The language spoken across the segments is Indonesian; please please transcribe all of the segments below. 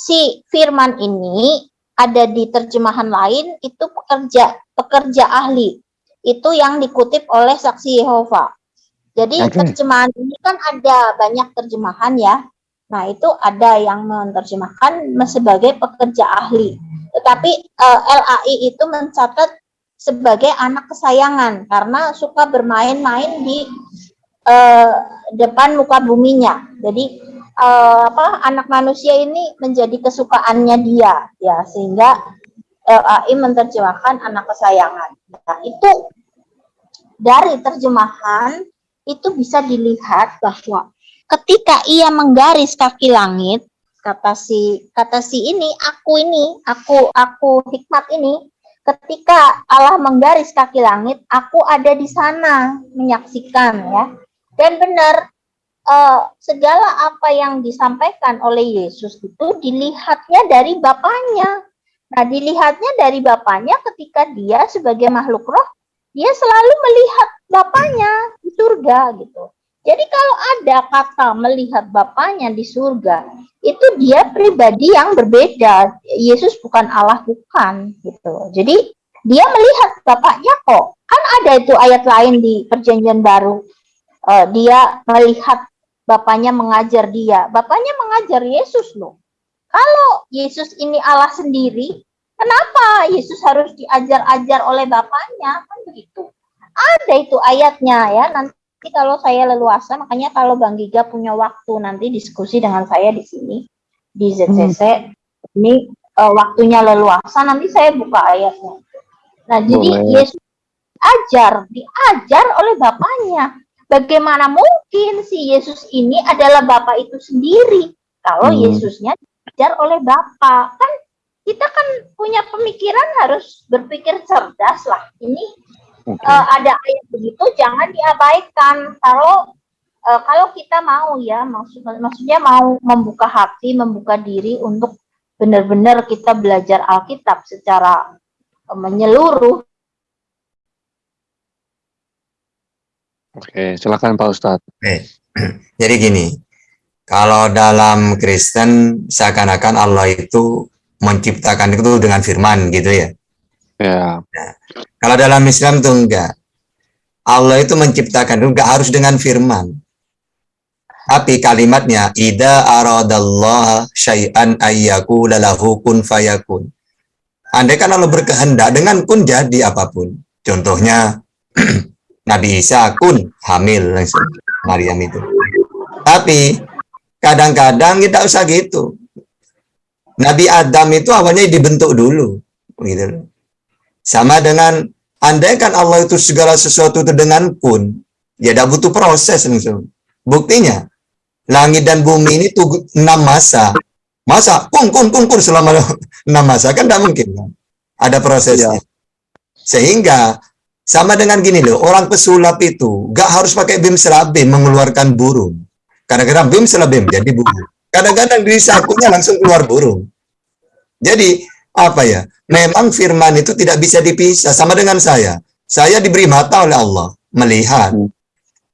si firman ini ada di terjemahan lain itu pekerja pekerja ahli itu yang dikutip oleh saksi Yehova. Jadi okay. terjemahan ini kan ada banyak terjemahan ya. Nah itu ada yang menerjemahkan sebagai pekerja ahli. Tetapi eh, LAI itu mencatat sebagai anak kesayangan karena suka bermain-main di uh, depan muka buminya. Jadi uh, apa anak manusia ini menjadi kesukaannya dia ya sehingga LAI menerjemahkan anak kesayangan. Nah, itu dari terjemahan itu bisa dilihat bahwa ketika ia menggaris kaki langit kata si kata si ini aku ini aku aku hikmat ini ketika Allah menggaris kaki langit aku ada di sana menyaksikan ya dan benar uh, segala apa yang disampaikan oleh Yesus itu dilihatnya dari Bapaknya. Nah, dilihatnya dari Bapaknya ketika dia sebagai makhluk roh, dia selalu melihat Bapaknya di surga gitu. Jadi kalau ada kata melihat Bapaknya di surga, itu dia pribadi yang berbeda. Yesus bukan Allah bukan gitu. Jadi dia melihat Bapaknya kok. Kan ada itu ayat lain di Perjanjian Baru. Uh, dia melihat bapaknya mengajar dia. Bapaknya mengajar Yesus loh. Kalau Yesus ini Allah sendiri, kenapa Yesus harus diajar-ajar oleh bapaknya? Kan begitu. Ada itu ayatnya ya. Nanti kalau saya leluasa, makanya kalau Bang Giga punya waktu nanti diskusi dengan saya di sini di ZCC. Hmm. Ini uh, waktunya leluasa, nanti saya buka ayatnya. Nah, jadi Yesus ajar, diajar oleh bapaknya. Bagaimana mungkin si Yesus ini adalah Bapak itu sendiri kalau hmm. Yesusnya diajar oleh Bapak? Kan kita kan punya pemikiran harus berpikir cerdas lah. Ini okay. uh, eh, ada ayat begitu jangan diabaikan. Kalau uh, kalau kita mau ya maksud maksudnya mau membuka hati, membuka diri untuk benar-benar kita belajar Alkitab secara uh, menyeluruh Oke, silakan Pak Ustadz. Oke. Jadi gini, kalau dalam Kristen seakan-akan Allah itu menciptakan itu dengan firman gitu ya. Ya. Nah, kalau dalam Islam itu enggak. Allah itu menciptakan itu enggak harus dengan firman. Tapi kalimatnya ida aradallah syai'an ayyaku lalahu kun fayakun. Andai kan Allah berkehendak dengan kun jadi apa pun. Contohnya Nabi Isa kun hamil langsung Maryam itu. Tapi kadang-kadang kita usah gitu. Nabi Adam itu awalnya dibentuk dulu, gitu. Sama dengan andai kan Allah itu segala sesuatu itu dengan kun, ya tidak butuh proses langsung. Buktinya, langit dan bumi ini tuh enam masa. Masa kun kun kun kun selama enam masa kan tidak mungkin kan? Ada prosesnya. Ya. Sehingga sama dengan gini loh, orang pesulap itu gak harus pakai bim selabim mengeluarkan burung. Kadang-kadang bim selabim jadi burung. Kadang-kadang di sakunya langsung keluar burung. Jadi apa ya? Memang firman itu tidak bisa dipisah. Sama dengan saya. Saya diberi mata oleh Allah. Melihat.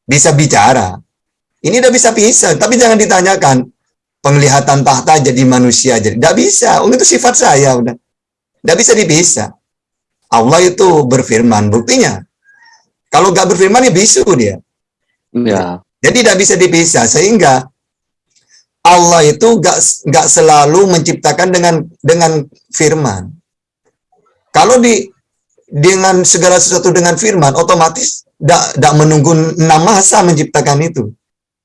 Bisa bicara. Ini udah bisa pisah. Tapi jangan ditanyakan. Penglihatan tahta jadi manusia. jadi Tidak bisa. Oh, itu sifat saya. udah. Tidak bisa dipisah. Allah itu berfirman. Buktinya, kalau nggak berfirman ya bisu dia. Ya. Jadi tidak bisa dipisah sehingga Allah itu nggak nggak selalu menciptakan dengan dengan firman. Kalau di dengan segala sesuatu dengan firman, otomatis tidak menunggu enam masa menciptakan itu.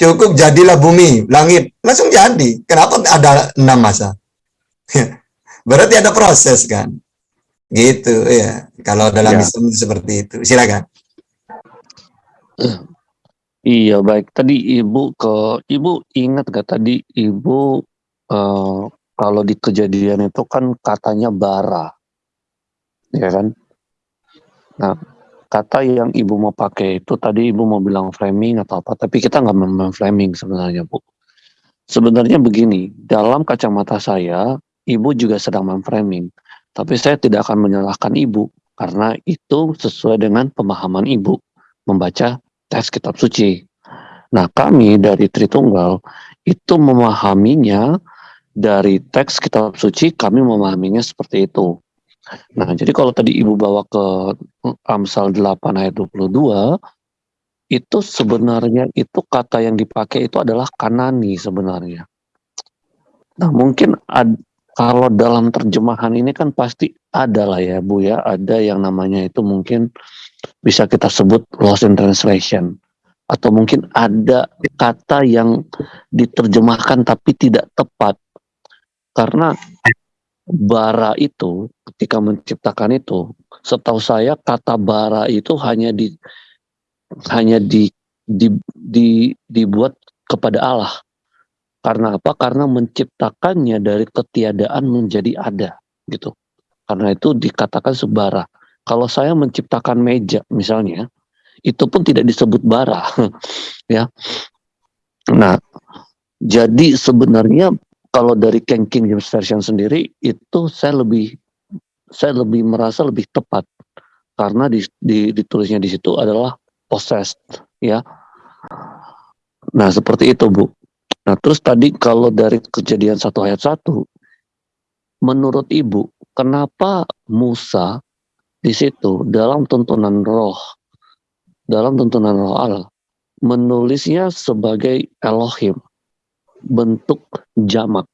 Cukup jadilah bumi, langit, langsung jadi. Kenapa ada enam masa? Berarti ada proses kan? Gitu ya. Kalau dalam ya. Islam seperti itu. Silakan. Iya baik. Tadi ibu ke ibu ingat gak tadi ibu uh, kalau di kejadian itu kan katanya bara, ya kan? Nah kata yang ibu mau pakai itu tadi ibu mau bilang framing atau apa, tapi kita nggak mau framing sebenarnya bu. Sebenarnya begini, dalam kacamata saya, ibu juga sedang memframing. Tapi saya tidak akan menyalahkan ibu karena itu sesuai dengan pemahaman ibu membaca teks kitab suci. Nah kami dari Tritunggal itu memahaminya dari teks kitab suci kami memahaminya seperti itu. Nah, jadi kalau tadi Ibu bawa ke Amsal 8 ayat 22, itu sebenarnya itu kata yang dipakai itu adalah kanani sebenarnya. Nah, mungkin ad, kalau dalam terjemahan ini kan pasti ada lah ya Bu ya, ada yang namanya itu mungkin bisa kita sebut lost in translation. Atau mungkin ada kata yang diterjemahkan tapi tidak tepat. Karena bara itu ketika menciptakan itu setahu saya kata bara itu hanya di hanya di, di, di dibuat kepada Allah karena apa? Karena menciptakannya dari ketiadaan menjadi ada gitu. Karena itu dikatakan sebara kalau saya menciptakan meja misalnya itu pun tidak disebut bara ya. Nah jadi sebenarnya kalau dari King King James Version sendiri itu saya lebih saya lebih merasa lebih tepat. Karena di, di, ditulisnya di situ adalah possessed ya. Nah seperti itu bu nah terus tadi kalau dari kejadian satu ayat satu menurut ibu kenapa Musa di situ dalam tuntunan roh dalam tuntunan roh Allah menulisnya sebagai Elohim bentuk jamak.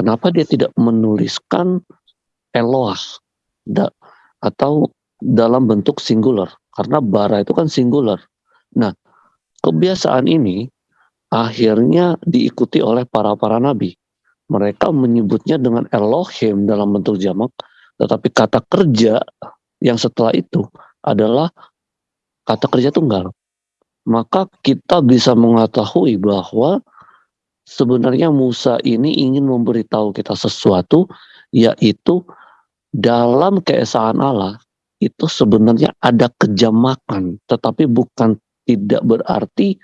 Kenapa dia tidak menuliskan Eloah da, atau dalam bentuk singular? Karena bara itu kan singular. Nah, kebiasaan ini akhirnya diikuti oleh para-para nabi. Mereka menyebutnya dengan Elohim dalam bentuk jamak, tetapi kata kerja yang setelah itu adalah kata kerja tunggal. Maka kita bisa mengetahui bahwa sebenarnya Musa ini ingin memberitahu kita sesuatu, yaitu dalam keesaan Allah itu sebenarnya ada kejamakan, tetapi bukan tidak berarti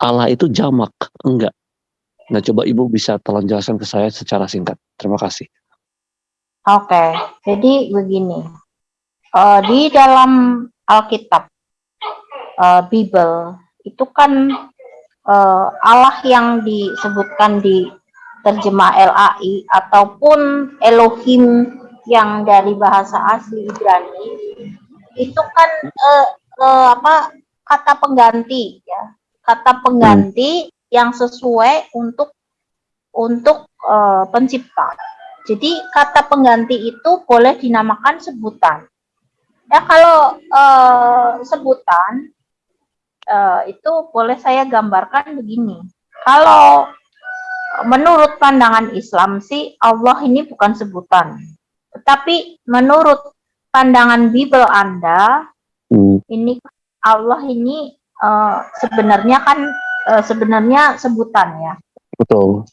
Allah itu jamak, enggak. Nah, coba Ibu bisa tolong jelaskan ke saya secara singkat. Terima kasih. Oke, jadi begini. Uh, di dalam Alkitab uh, Bible itu kan uh, Allah yang disebutkan di terjemah LAI ataupun Elohim yang dari bahasa asli Ibrani itu kan uh, uh, apa kata pengganti ya kata pengganti yang sesuai untuk untuk uh, pencipta. Jadi kata pengganti itu boleh dinamakan sebutan. Ya kalau uh, sebutan uh, itu boleh saya gambarkan begini. Kalau menurut pandangan Islam sih Allah ini bukan sebutan. Tetapi menurut pandangan Bible Anda hmm. ini Allah ini uh, sebenarnya kan uh, sebenarnya sebutan ya. Betul.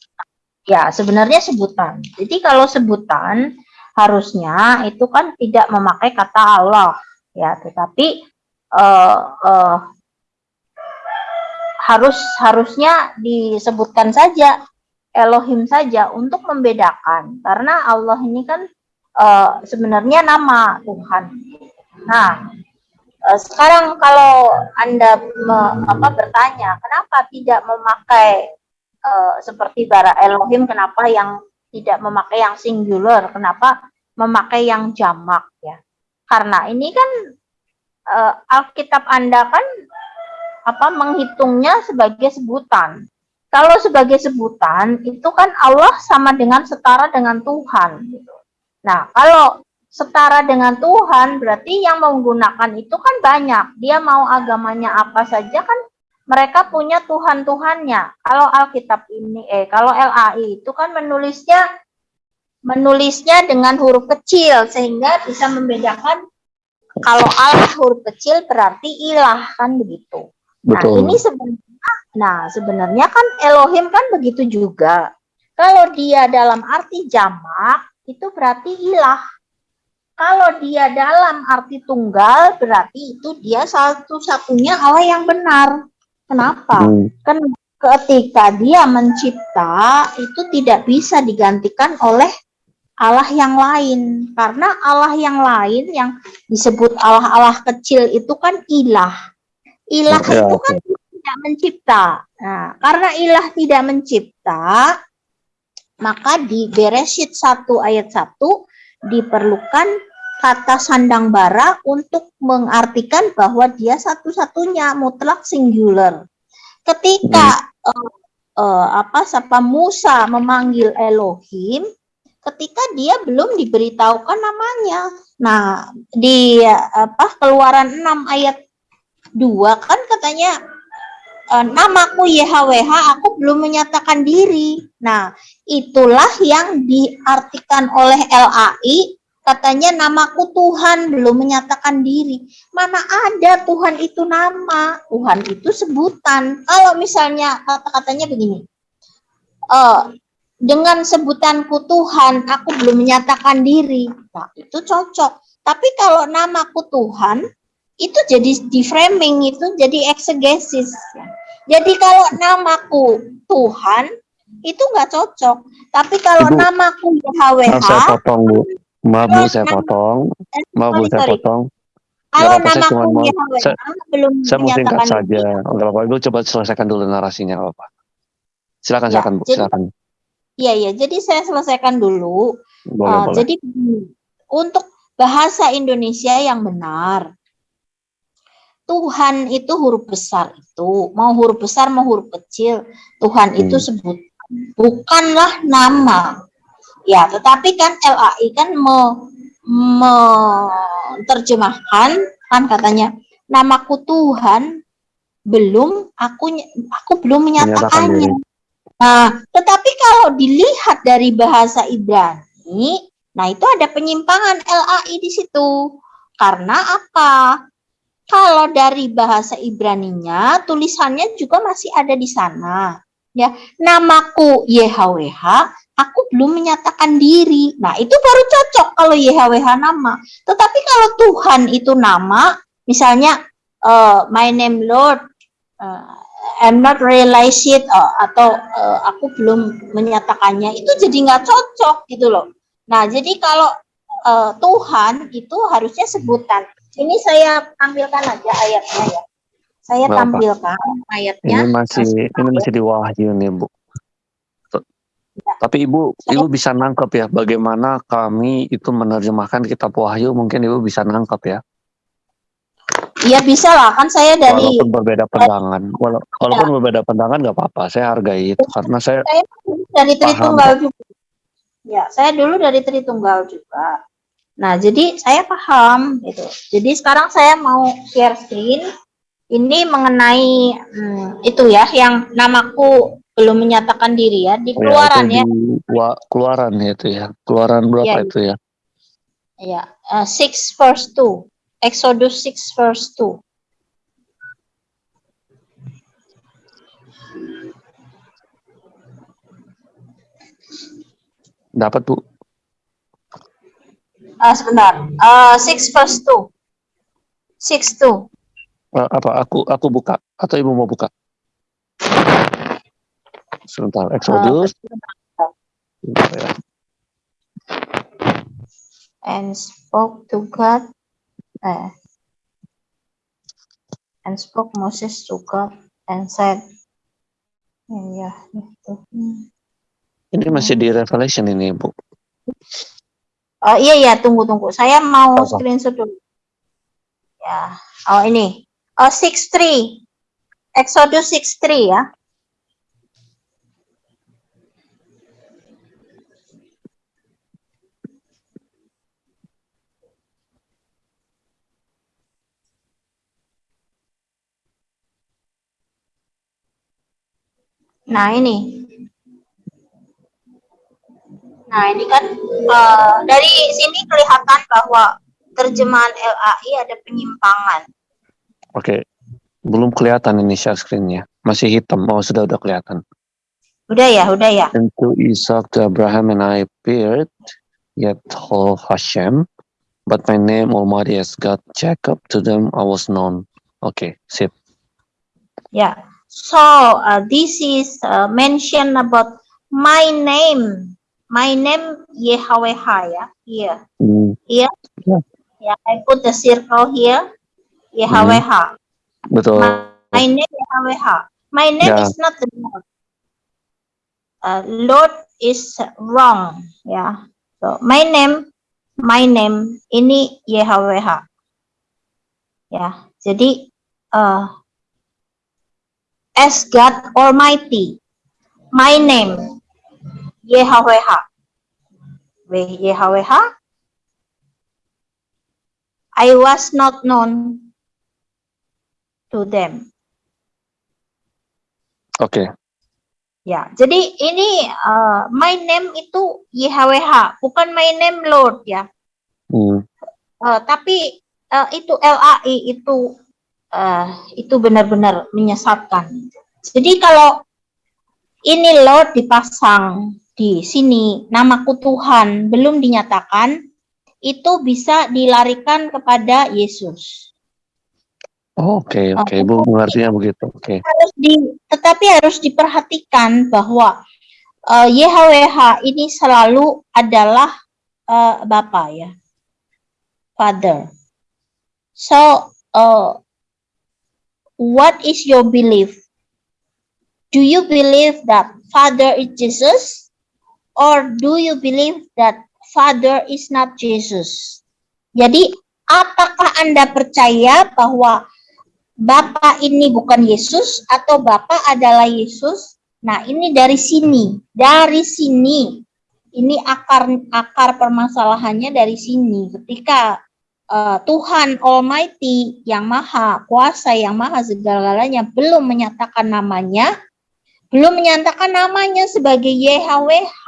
Ya, sebenarnya sebutan. Jadi kalau sebutan harusnya itu kan tidak memakai kata Allah ya tetapi uh, uh, harus harusnya disebutkan saja Elohim saja untuk membedakan karena Allah ini kan uh, sebenarnya nama Tuhan. Nah, sekarang kalau Anda me, apa bertanya, kenapa tidak memakai uh, seperti bara Elohim, kenapa yang tidak memakai yang singular, kenapa memakai yang jamak ya. Karena ini kan uh, Alkitab Anda kan apa menghitungnya sebagai sebutan. Kalau sebagai sebutan itu kan Allah sama dengan setara dengan Tuhan gitu. Nah, kalau setara dengan Tuhan berarti yang menggunakan itu kan banyak. Dia mau agamanya apa saja kan mereka punya Tuhan-Tuhannya. Kalau Alkitab ini eh kalau LAI itu kan menulisnya menulisnya dengan huruf kecil sehingga bisa membedakan kalau Allah huruf kecil berarti ilah kan begitu. Nah, Betul. Nah, ini sebenarnya nah sebenarnya kan Elohim kan begitu juga. Kalau dia dalam arti jamak itu berarti ilah. Kalau dia dalam arti tunggal berarti itu dia satu-satunya Allah yang benar. Kenapa? Hmm. Kan ketika dia mencipta itu tidak bisa digantikan oleh Allah yang lain karena Allah yang lain yang disebut Allah-Allah kecil itu kan ilah ilah ya, itu kan tidak mencipta nah karena ilah tidak mencipta Maka di Bereshit 1 ayat 1 diperlukan kata sandang bara untuk mengartikan bahwa dia satu-satunya mutlak singular. Ketika uh, uh, apa sapa Musa memanggil Elohim, ketika dia belum diberitahukan namanya. Nah, di apa Keluaran 6 ayat 2 kan katanya e, namaku YHWH aku belum menyatakan diri. Nah, itulah yang diartikan oleh LAI katanya namaku Tuhan belum menyatakan diri. Mana ada Tuhan itu nama, Tuhan itu sebutan. Kalau misalnya kata-katanya begini, uh, dengan sebutanku Tuhan, aku belum menyatakan diri. Nah, itu cocok. Tapi kalau namaku Tuhan, itu jadi di framing itu jadi exegesis. Jadi kalau namaku Tuhan, itu nggak cocok. Tapi kalau Ibu, namaku YHWH, Maaf saya potong Bu. Maaf Bu saya potong. Maaf Bu saya potong. kalau apa-apa, saya cuma mau- saya- belum Saya mau singkat saja. Enggak apa-apa. Ibu coba selesaikan dulu narasinya nggak apa-apa. Silakan Ya, silakan Bu, jadi- silakan. Iya, iya. Jadi saya selesaikan dulu. Boleh Uh, boleh. Jadi untuk bahasa Indonesia yang benar, Tuhan itu huruf besar itu, mau huruf besar mau huruf kecil, Tuhan itu Hmm. sebut bukanlah nama. Ya, tetapi kan LAI kan me, menerjemahkan kan katanya namaku Tuhan belum aku aku belum Menyatakan menyatakannya. Nah, tetapi kalau dilihat dari bahasa Ibrani, nah itu ada penyimpangan LAI di situ. Karena apa? Kalau dari bahasa Ibraninya, tulisannya juga masih ada di sana. Ya, namaku YHWH, aku belum menyatakan diri. Nah, itu baru cocok kalau YHWH nama. Tetapi kalau Tuhan itu nama, misalnya eh, my name Lord, eh, I'm not realize it uh, atau uh, aku belum menyatakannya itu jadi nggak cocok gitu loh. Nah jadi kalau uh, Tuhan itu harusnya sebutan. Ini saya tampilkan aja ayatnya ya. Saya apa. tampilkan ayatnya. Ini masih ini masih di wahyu nih Bu. T- Tapi Ibu, Ibu bisa nangkep ya bagaimana kami itu menerjemahkan kitab Wahyu mungkin Ibu bisa nangkep ya. Iya bisa lah kan saya dari Walaupun berbeda pandangan, Wala- walaupun berbeda pandangan nggak apa-apa, saya hargai itu karena saya saya dari Paham, Tritunggal juga. Ya saya dulu dari Tritunggal juga. Nah jadi saya paham gitu. Jadi sekarang saya mau share screen. Ini mengenai hmm, itu ya yang namaku belum menyatakan diri ya di ya, keluaran itu ya. di keluaran ya itu ya. Keluaran berapa Ya. itu ya? Ya, uh, 6 verse 2. Exodus 6 verse 2. Dapat Bu. Ah, sebentar. Uh, 6 verse 2. 6 2. Eh, apa aku aku buka atau Ibu mau buka? Sebentar, Exodus. Sebentar ya. and spoke to God. Eh, and spoke Moses to God and said ya itu Ini masih di Revelation ini Bu. oh iya iya tunggu tunggu. Saya mau Apa? screenshot dulu. Ya. Oh ini. Oh 63 Exodus 63 ya Nah ini, nah ini kan eh, dari sini kelihatan bahwa terjemahan LAI ada penyimpangan. Oke. Belum kelihatan ini share screen-nya. Masih hitam. Oh, sudah udah kelihatan. Udah ya, udah ya. And to Isaac, to Abraham, and I appeared, yet whole Hashem, but my name Almighty as God Jacob, to them I was known. Oke, sip. Ya. So uh, this is uh, mention about my name, my name YHWH ya. Here, Hmm, yeah, I put the circle here. YHWH. betul. My name YHWH. My name Ya. is not the Lord. uh, Lord is wrong ya. So my name my name ini YHWH. Ya, jadi uh, as God Almighty my name YHWH. YHWH I was not known to them. Oke. Okay. Ya, jadi ini uh, my name itu YHWH, bukan my name Lord ya. Hmm. Uh, tapi uh, itu LAI itu uh, itu benar-benar menyesatkan. Jadi kalau ini Lord dipasang di sini, namaku Tuhan belum dinyatakan, itu bisa dilarikan kepada Yesus. Oke, oke, Bu, mengertinya begitu. Oke. Harus di, tetapi harus diperhatikan bahwa uh, eh, YHWH ini selalu adalah uh, Bapa ya, Father. So, uh, what is your belief? Do you believe that Father is Jesus, or do you believe that Father is not Jesus? Jadi, apakah Anda percaya bahwa Bapak ini bukan Yesus atau Bapak adalah Yesus. Nah, ini dari sini, dari sini. Ini akar akar permasalahannya dari sini. Ketika uh, Tuhan Almighty yang Maha Kuasa, yang Maha segala-galanya belum menyatakan namanya, belum menyatakan namanya sebagai YHWH,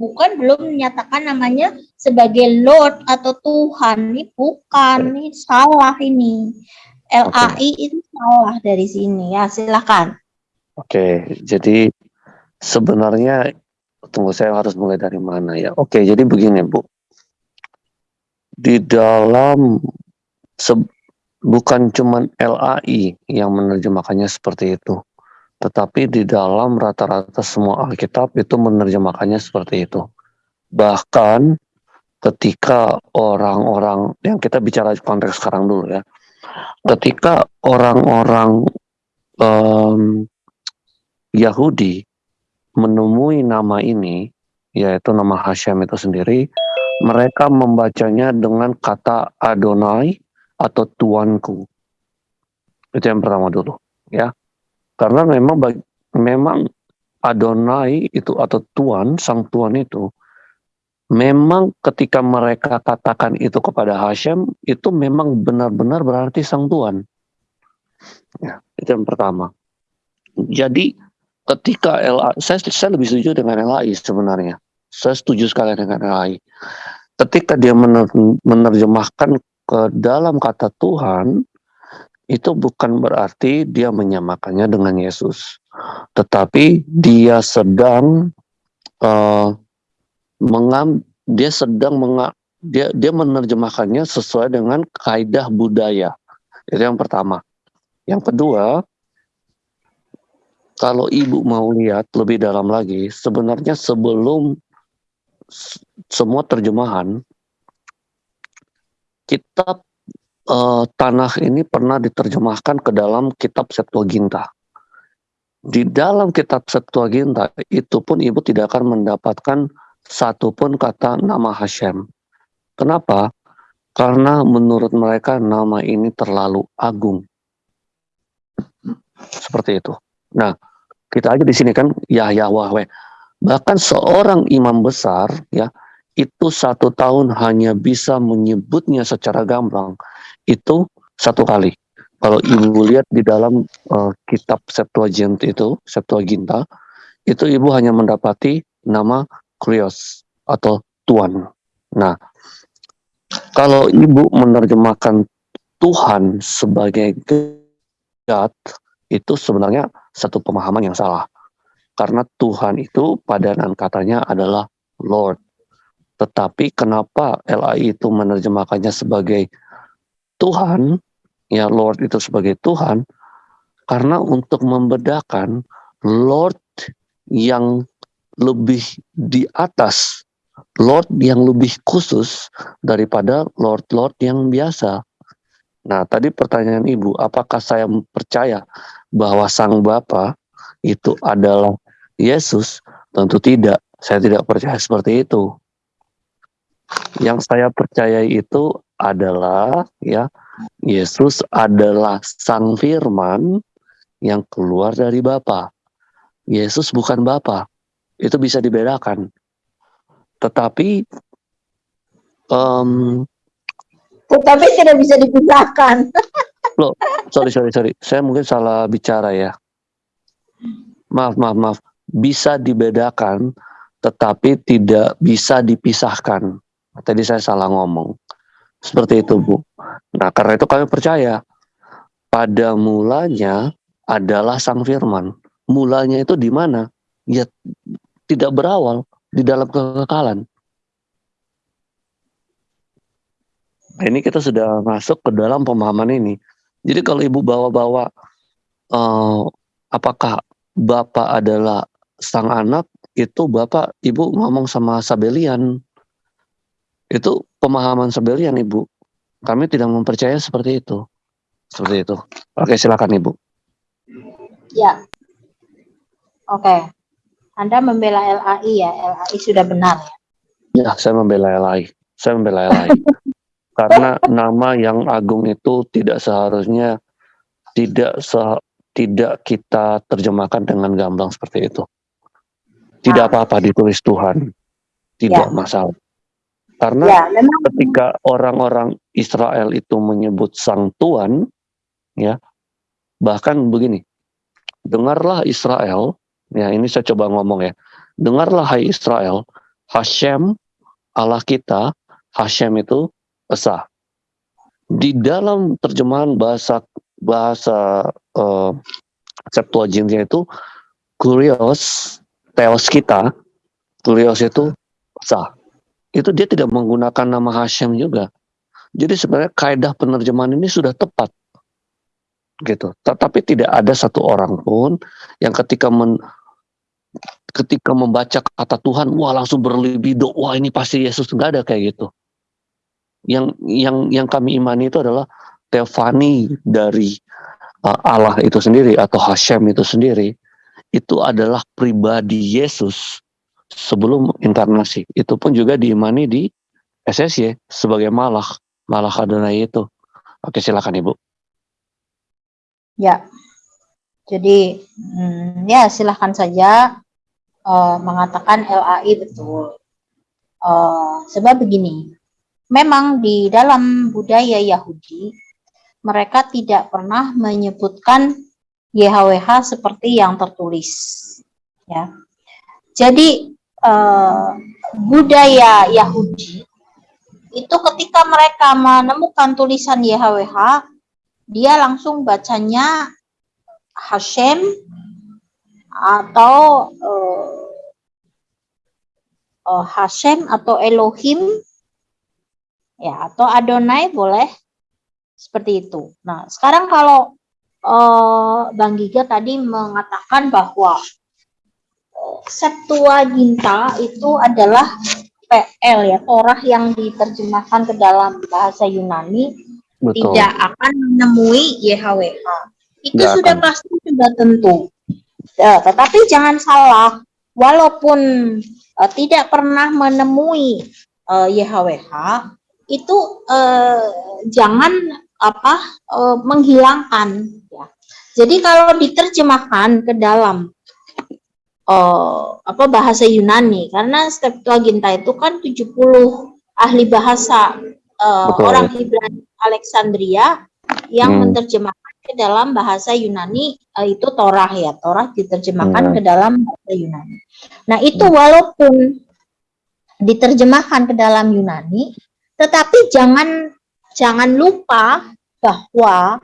bukan belum menyatakan namanya sebagai Lord atau Tuhan. Ini bukan, ini salah ini. LAI okay. itu salah dari sini ya silakan. Oke, okay, jadi sebenarnya tunggu saya harus mulai dari mana ya. Oke, okay, jadi begini Bu. Di dalam bukan cuman LAI yang menerjemahkannya seperti itu. Tetapi di dalam rata-rata semua Alkitab itu menerjemahkannya seperti itu. Bahkan ketika orang-orang yang kita bicara konteks sekarang dulu ya ketika orang-orang um, Yahudi menemui nama ini, yaitu nama Hashem itu sendiri, mereka membacanya dengan kata Adonai atau Tuanku. Itu yang pertama dulu, ya. Karena memang memang Adonai itu atau Tuan, sang Tuan itu memang ketika mereka katakan itu kepada Hashem, itu memang benar-benar berarti sang Tuhan. Ya, itu yang pertama. Jadi ketika LA, saya, saya lebih setuju dengan LAI sebenarnya. Saya setuju sekali dengan LAI. Ketika dia menerjemahkan ke dalam kata Tuhan, itu bukan berarti dia menyamakannya dengan Yesus. Tetapi dia sedang uh, mengam dia sedang menga, dia dia menerjemahkannya sesuai dengan kaidah budaya. Itu yang pertama. Yang kedua, kalau ibu mau lihat lebih dalam lagi, sebenarnya sebelum semua terjemahan, kitab uh, tanah ini pernah diterjemahkan ke dalam kitab Septuaginta. Di dalam kitab Septuaginta itu pun ibu tidak akan mendapatkan satupun kata nama Hashem. Kenapa? Karena menurut mereka nama ini terlalu agung. Seperti itu. Nah, kita aja di sini kan Yahya Wahwe. Bahkan seorang imam besar ya itu satu tahun hanya bisa menyebutnya secara gamblang itu satu kali. Kalau ibu lihat di dalam uh, kitab Septuagint itu Septuaginta itu ibu hanya mendapati nama Krios atau Tuhan. Nah, kalau ibu menerjemahkan Tuhan sebagai God, itu sebenarnya satu pemahaman yang salah. Karena Tuhan itu padanan katanya adalah Lord. Tetapi kenapa LAI itu menerjemahkannya sebagai Tuhan, ya Lord itu sebagai Tuhan, karena untuk membedakan Lord yang lebih di atas Lord yang lebih khusus daripada Lord-Lord yang biasa. Nah, tadi pertanyaan Ibu, apakah saya percaya bahwa Sang Bapa itu adalah Yesus? Tentu tidak. Saya tidak percaya seperti itu. Yang saya percaya itu adalah ya Yesus adalah sang firman yang keluar dari Bapa. Yesus bukan Bapa. Itu bisa dibedakan. Tetapi um, tetapi tidak bisa dipisahkan. Loh, sorry sorry sorry. Saya mungkin salah bicara ya. Maaf maaf maaf. Bisa dibedakan tetapi tidak bisa dipisahkan. Tadi saya salah ngomong. Seperti itu, Bu. Nah, karena itu kami percaya pada mulanya adalah Sang Firman. Mulanya itu di mana? Ya tidak berawal di dalam kekekalan. Nah, ini kita sudah masuk ke dalam pemahaman ini. Jadi kalau ibu bawa-bawa uh, apakah bapak adalah sang anak itu bapak ibu ngomong sama Sabelian. Itu pemahaman Sabelian ibu. Kami tidak mempercaya seperti itu. Seperti itu. Oke silakan ibu. Ya. Oke. Anda membela LAI ya? LAI sudah benar ya? Saya membela LAI saya membela LAI karena nama yang agung itu tidak seharusnya tidak se tidak kita terjemahkan dengan gamblang seperti itu. Tidak nah. apa-apa ditulis Tuhan, tidak ya. masalah. Karena ya, ketika orang-orang Israel itu menyebut Sang Tuhan, ya, bahkan begini, dengarlah Israel, ya ini saya coba ngomong ya, dengarlah Hai Israel, Hashem Allah kita, Hashem itu esa. Di dalam terjemahan bahasa bahasa uh, Septuaginta itu kurios, teos kita, kurios itu esa. Itu dia tidak menggunakan nama Hashem juga. Jadi sebenarnya kaidah penerjemahan ini sudah tepat. Gitu. Tetapi tidak ada satu orang pun yang ketika men, ketika membaca kata Tuhan, wah langsung berlibido, wah ini pasti Yesus. Enggak ada kayak gitu yang yang yang kami imani itu adalah teofani dari uh, Allah itu sendiri atau Hashem itu sendiri itu adalah pribadi Yesus sebelum inkarnasi. Itu pun juga diimani di SSY sebagai malak, malak Adonai itu. Oke, silakan Ibu. Ya. Jadi hmm, ya silahkan saja uh, mengatakan LAI betul. Uh, sebab begini, memang di dalam budaya Yahudi mereka tidak pernah menyebutkan YHWH seperti yang tertulis ya jadi eh, budaya Yahudi itu ketika mereka menemukan tulisan YHWH dia langsung bacanya Hashem atau eh, eh Hashem atau Elohim ya atau Adonai boleh seperti itu. Nah, sekarang kalau uh, Bang Giga tadi mengatakan bahwa uh, Septuaginta itu adalah PL ya, Torah yang diterjemahkan ke dalam bahasa Yunani Betul. tidak akan menemui YHWH. Itu Gak sudah akan. pasti sudah tentu. Ya, tetapi jangan salah, walaupun uh, tidak pernah menemui uh, YHWH, itu eh, jangan apa eh, menghilangkan ya. Jadi kalau diterjemahkan ke dalam eh, apa bahasa Yunani karena Septuaginta itu kan 70 ahli bahasa eh, orang Ibrani Alexandria yang hmm. menerjemahkan ke dalam bahasa Yunani itu Torah ya Torah diterjemahkan hmm. ke dalam bahasa Yunani. Nah itu hmm. walaupun diterjemahkan ke dalam Yunani tetapi jangan jangan lupa bahwa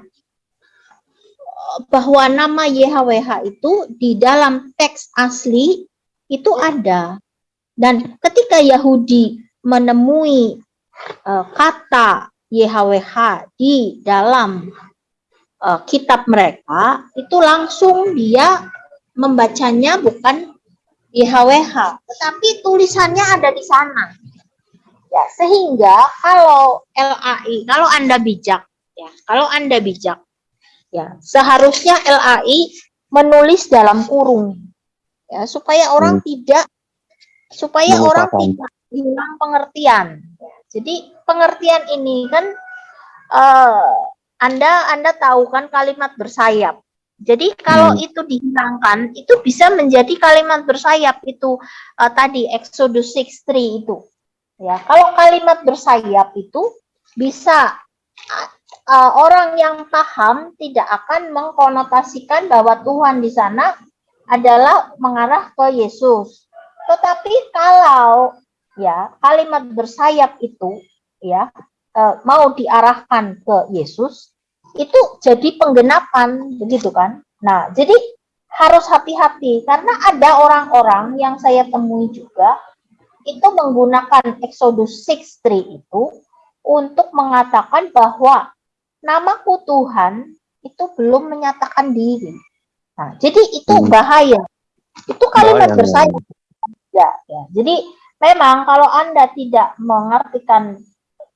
bahwa nama YHWH itu di dalam teks asli itu ada. Dan ketika Yahudi menemui uh, kata YHWH di dalam uh, kitab mereka, itu langsung dia membacanya bukan YHWH, tetapi tulisannya ada di sana. Ya, sehingga kalau LAI, kalau Anda bijak, ya, kalau Anda bijak, ya, seharusnya LAI menulis dalam kurung. ya supaya orang Hmm. tidak supaya orang Melupakan. tidak hilang pengertian. Jadi pengertian ini kan eh, Anda Anda tahu kan kalimat bersayap. Jadi kalau Hmm. itu dihilangkan itu bisa menjadi kalimat bersayap itu eh, tadi Exodus 6:3 itu. Ya, kalau kalimat bersayap itu bisa uh, orang yang paham tidak akan mengkonotasikan bahwa Tuhan di sana adalah mengarah ke Yesus. Tetapi kalau ya kalimat bersayap itu ya uh, mau diarahkan ke Yesus itu jadi penggenapan begitu kan. Nah, jadi harus hati-hati karena ada orang-orang yang saya temui juga itu menggunakan Exodus 6:3 itu untuk mengatakan bahwa namaku Tuhan itu belum menyatakan diri. Nah, jadi itu Hmm. bahaya. Itu kalimat Bahaya, bersayap. Ya, ya. Jadi memang kalau Anda tidak mengartikan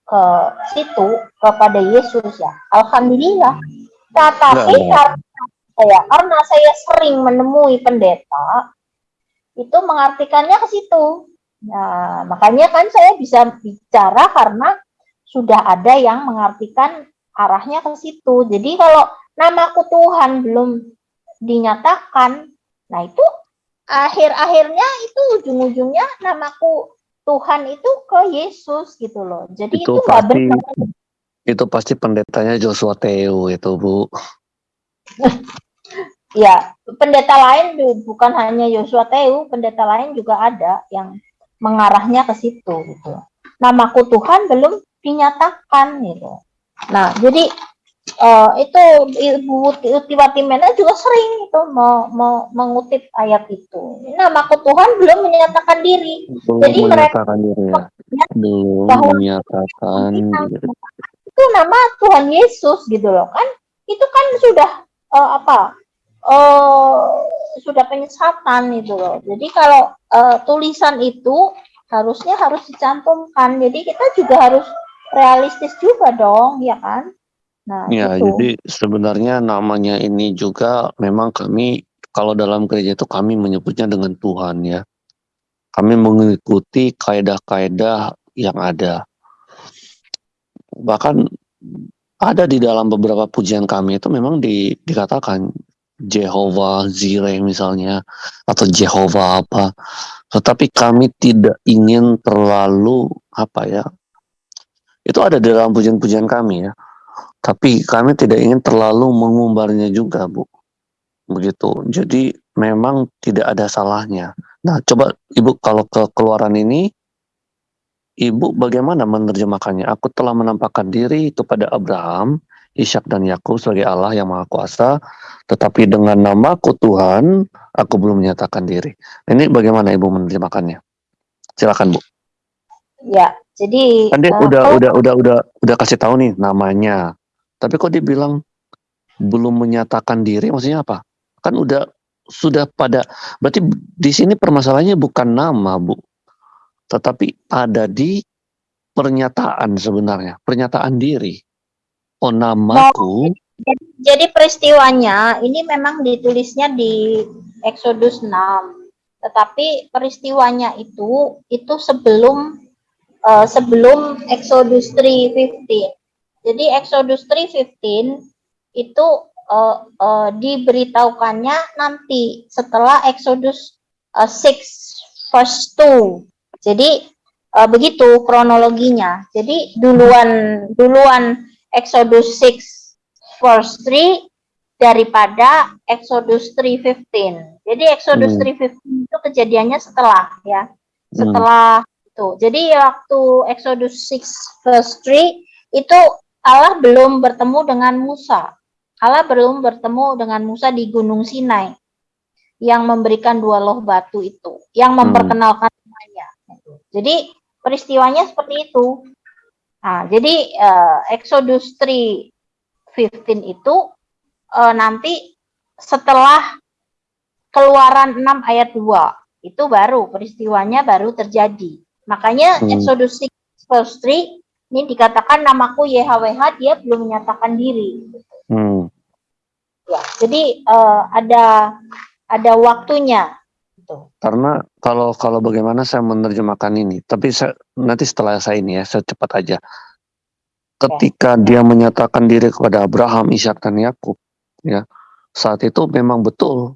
ke situ kepada Yesus ya, alhamdulillah. Tetapi Enggak, karena saya karena saya sering menemui pendeta itu mengartikannya ke situ. Nah, makanya kan saya bisa bicara karena sudah ada yang mengartikan arahnya ke situ. Jadi kalau namaku Tuhan belum dinyatakan, nah itu akhir-akhirnya itu ujung-ujungnya namaku Tuhan itu ke Yesus gitu loh. Jadi Itu nggak pasti benar. itu pasti pendetanya Joshua Teo itu Bu. Ya, pendeta lain bukan hanya Yosua Teu, pendeta lain juga ada yang mengarahnya ke situ gitu. Namaku Tuhan belum dinyatakan gitu. Nah, jadi eh, itu Ibu Tiwatimena juga sering itu mau, mau mengutip ayat itu. Namaku Tuhan belum menyatakan diri. Belum Jadi mereka- menyatakan diri ya. Belum Bahwa- menyatakan diri. Itu nama Tuhan Yesus gitu loh kan. Itu kan sudah eh, apa? Eh sudah penyesatan itu loh. Jadi kalau eh, tulisan itu harusnya harus dicantumkan. Jadi kita juga harus realistis juga dong, ya kan? Nah, Ya, gitu. jadi sebenarnya namanya ini juga memang kami kalau dalam gereja itu kami menyebutnya dengan Tuhan ya. Kami mengikuti kaedah-kaedah yang ada. Bahkan ada di dalam beberapa pujian kami itu memang di, dikatakan Jehovah Jireh misalnya atau Jehovah apa. Tetapi kami tidak ingin terlalu apa ya. Itu ada dalam pujian-pujian kami ya. Tapi kami tidak ingin terlalu mengumbarnya juga, Bu. Begitu. Jadi memang tidak ada salahnya. Nah, coba Ibu kalau ke keluaran ini, Ibu bagaimana menerjemahkannya? Aku telah menampakkan diri kepada Abraham, Ishak dan Yakub sebagai Allah yang Maha Kuasa, tetapi dengan namaku Tuhan, aku belum menyatakan diri. Ini bagaimana Ibu menerjemahkannya? Silakan, Bu. Ya, jadi Kan dia eh, udah kalau- udah udah udah udah kasih tahu nih namanya. Tapi kok dia bilang belum menyatakan diri maksudnya apa? Kan udah sudah pada berarti di sini permasalahannya bukan nama, Bu. Tetapi ada di pernyataan sebenarnya, pernyataan diri. Oh, namaku. Jadi peristiwanya ini memang ditulisnya di Exodus 6. Tetapi peristiwanya itu itu sebelum eh, sebelum Exodus 3:15. Jadi Exodus 3:15 itu eh, eh, diberitahukannya nanti setelah Exodus eh, 6 verse 2. Jadi eh, begitu kronologinya. Jadi duluan duluan Exodus 6 verse 3 daripada Exodus 3:15. Jadi Exodus Hmm. 3:15 itu kejadiannya setelah ya. Hmm. Setelah itu. Jadi waktu Exodus 6 verse 3 itu Allah belum bertemu dengan Musa. Allah belum bertemu dengan Musa di Gunung Sinai yang memberikan dua loh batu itu, yang Hmm. memperkenalkan namanya. Jadi peristiwanya seperti itu. Nah, jadi eh, Exodus 3:15 itu eh, nanti setelah Keluaran 6 ayat 2 itu baru peristiwanya baru terjadi. Makanya Hmm. Exodus 6 verse 3 ini dikatakan namaku YHWH dia belum menyatakan diri. Hmm. Ya, jadi eh, ada ada waktunya. Gitu. Karena kalau kalau bagaimana saya menerjemahkan ini, tapi saya, nanti setelah saya ini ya, saya cepat aja. Ketika dia menyatakan diri kepada Abraham, Ishak dan Yakub, ya, saat itu memang betul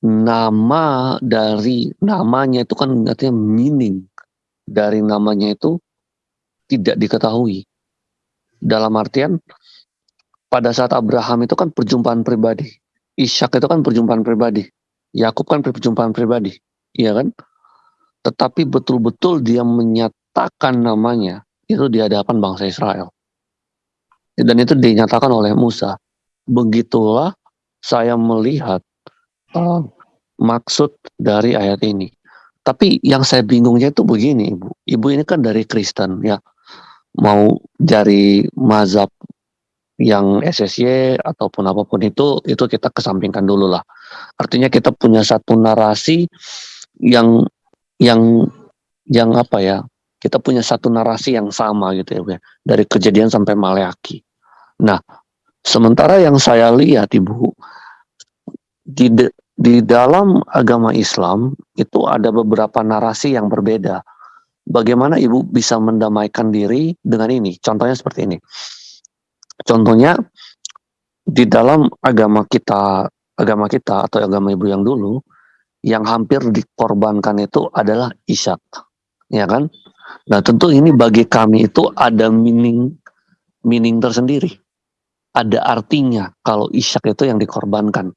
nama dari namanya itu kan artinya meaning dari namanya itu tidak diketahui. Dalam artian pada saat Abraham itu kan perjumpaan pribadi, Ishak itu kan perjumpaan pribadi. Yakub kan perjumpaan pribadi, iya kan? Tetapi betul-betul dia menyatakan namanya itu di hadapan bangsa Israel. Dan itu dinyatakan oleh Musa. Begitulah saya melihat uh, maksud dari ayat ini. Tapi yang saya bingungnya itu begini, Ibu. Ibu ini kan dari Kristen ya. Mau dari mazhab yang SSY ataupun apa pun itu itu kita kesampingkan dulu lah. Artinya kita punya satu narasi yang yang yang apa ya? Kita punya satu narasi yang sama gitu ya, dari kejadian sampai Maleaki. Nah, sementara yang saya lihat Ibu di di dalam agama Islam itu ada beberapa narasi yang berbeda. Bagaimana Ibu bisa mendamaikan diri dengan ini? Contohnya seperti ini Contohnya di dalam agama kita, agama kita atau agama ibu yang dulu, yang hampir dikorbankan itu adalah isyak, ya kan? Nah tentu ini bagi kami itu ada meaning, meaning tersendiri, ada artinya kalau isyak itu yang dikorbankan.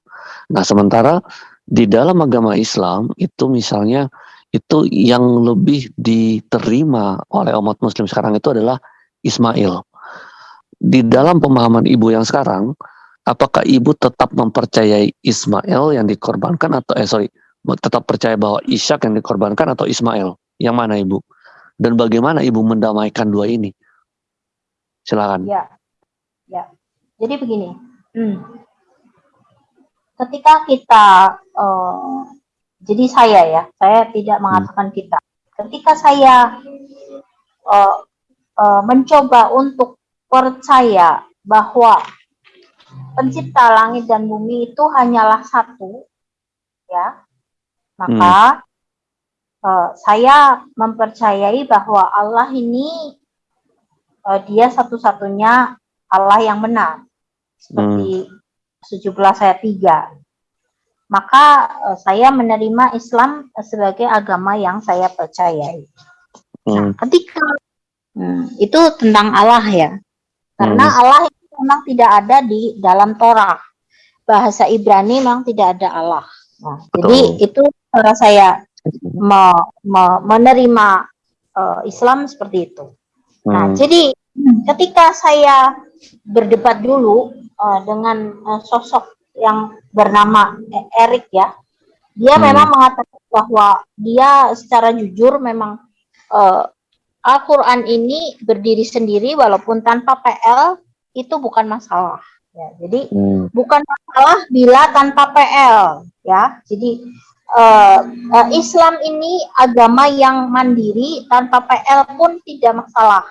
Nah sementara di dalam agama Islam itu misalnya itu yang lebih diterima oleh umat Muslim sekarang itu adalah Ismail di dalam pemahaman ibu yang sekarang, apakah ibu tetap mempercayai Ismail yang dikorbankan atau eh sorry, tetap percaya bahwa Ishak yang dikorbankan atau Ismail? Yang mana ibu? Dan bagaimana ibu mendamaikan dua ini? Silakan. Ya, ya. Jadi begini, hmm. ketika kita, uh, jadi saya ya, saya tidak mengatakan hmm. kita. Ketika saya uh, uh, mencoba untuk percaya bahwa pencipta langit dan bumi itu hanyalah satu, ya, maka hmm. uh, saya mempercayai bahwa Allah ini uh, dia satu-satunya Allah yang benar, seperti hmm. 17 ayat 3. Maka uh, saya menerima Islam sebagai agama yang saya percayai. Nah, hmm. Nah, ketika hmm, itu tentang Allah ya. Karena hmm. Allah memang tidak ada di dalam Torah. Bahasa Ibrani memang tidak ada Allah. Nah, jadi itu cara saya me, me, menerima uh, Islam seperti itu. Nah, hmm. Nah, jadi ketika saya berdebat dulu uh, dengan uh, sosok yang bernama Erik ya, dia hmm. memang mengatakan bahwa dia secara jujur memang uh, Al-Quran ini berdiri sendiri walaupun tanpa PL itu bukan masalah. Ya, jadi hmm. bukan masalah bila tanpa PL. Ya, jadi uh, uh, Islam ini agama yang mandiri tanpa PL pun tidak masalah.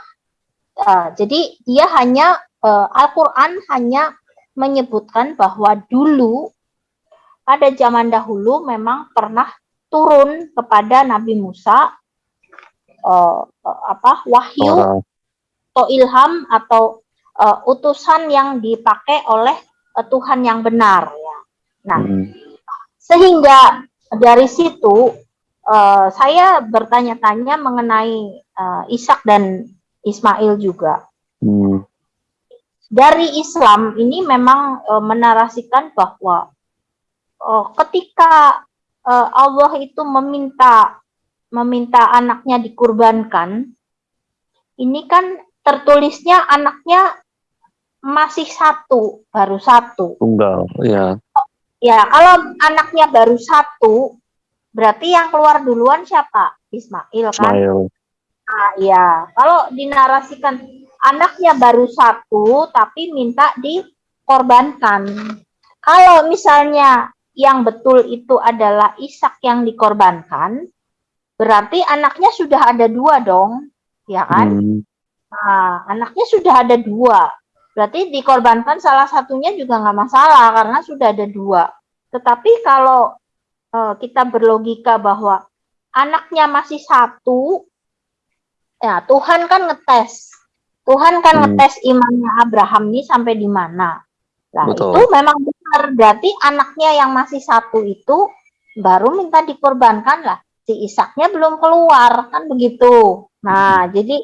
Uh, jadi dia hanya uh, Al-Quran hanya menyebutkan bahwa dulu pada zaman dahulu memang pernah turun kepada Nabi Musa uh, apa wahyu atau ilham atau uh, utusan yang dipakai oleh uh, Tuhan yang benar ya. Nah, hmm. sehingga dari situ uh, saya bertanya-tanya mengenai uh, Ishak dan Ismail juga. Hmm. Dari Islam ini memang uh, menarasikan bahwa uh, ketika uh, Allah itu meminta meminta anaknya dikurbankan, ini kan tertulisnya anaknya masih satu, baru satu. Tunggal, ya. Ya, kalau anaknya baru satu, berarti yang keluar duluan siapa? Ismail kan? Ismail. Nah, ya. Kalau dinarasikan anaknya baru satu, tapi minta dikorbankan. Kalau misalnya yang betul itu adalah Ishak yang dikorbankan, Berarti anaknya sudah ada dua dong, ya kan? Hmm. Nah, anaknya sudah ada dua. Berarti dikorbankan salah satunya juga nggak masalah karena sudah ada dua. Tetapi kalau uh, kita berlogika bahwa anaknya masih satu, ya Tuhan kan ngetes, Tuhan kan hmm. ngetes imannya Abraham ini sampai di mana. Nah Betul. itu memang benar, berarti anaknya yang masih satu itu baru minta dikorbankan lah. Si Ishaknya belum keluar kan begitu. Nah hmm. jadi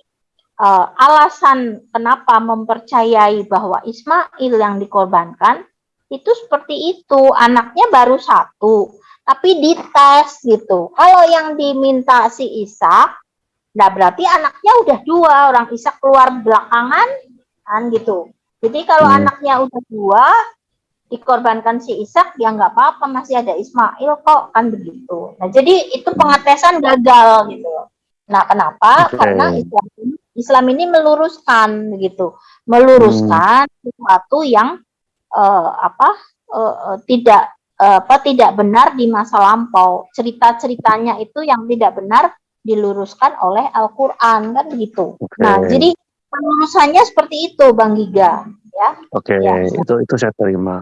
uh, alasan kenapa mempercayai bahwa Ismail yang dikorbankan itu seperti itu. Anaknya baru satu tapi dites gitu. Kalau yang diminta si Ishak nah berarti anaknya udah dua. Orang Ishak keluar belakangan kan gitu. Jadi kalau hmm. anaknya udah dua dikorbankan si Ishak ya nggak apa-apa. Masih ada Ismail kok kan begitu. Nah jadi itu pengetesan gagal gitu. Nah kenapa? Okay. karena Islam ini, Islam ini meluruskan begitu meluruskan hmm. sesuatu yang uh, apa uh, tidak uh, apa tidak benar di masa lampau. Cerita-ceritanya itu yang tidak benar diluruskan oleh Al-Qur'an kan begitu. Okay. Nah, jadi pelurusannya seperti itu Bang Giga ya. Oke, okay. ya. itu itu saya terima.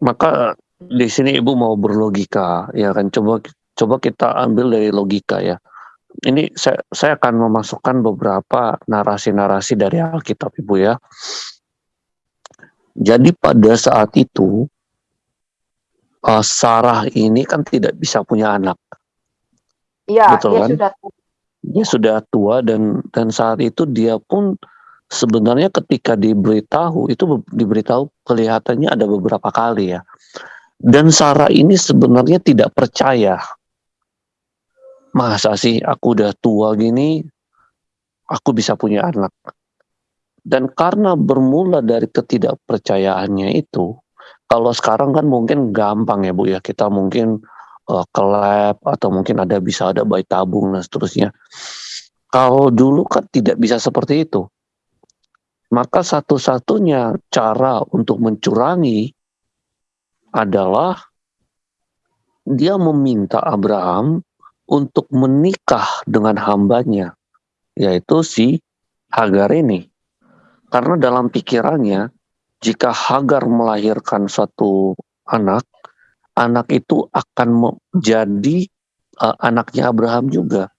Maka di sini Ibu mau berlogika ya kan coba coba kita ambil dari logika ya. Ini saya saya akan memasukkan beberapa narasi-narasi dari Alkitab Ibu ya. Jadi pada saat itu uh, Sarah ini kan tidak bisa punya anak. Iya, dia kan? sudah tua. Dia sudah tua dan dan saat itu dia pun sebenarnya ketika diberitahu itu diberitahu kelihatannya ada beberapa kali ya. Dan Sarah ini sebenarnya tidak percaya. Masa sih aku udah tua gini aku bisa punya anak. Dan karena bermula dari ketidakpercayaannya itu, kalau sekarang kan mungkin gampang ya Bu ya, kita mungkin uh, ke lab atau mungkin ada bisa ada bayi tabung dan seterusnya. Kalau dulu kan tidak bisa seperti itu. Maka satu-satunya cara untuk mencurangi adalah dia meminta Abraham untuk menikah dengan hambanya, yaitu si Hagar ini. Karena dalam pikirannya, jika Hagar melahirkan satu anak, anak itu akan menjadi uh, anaknya Abraham juga.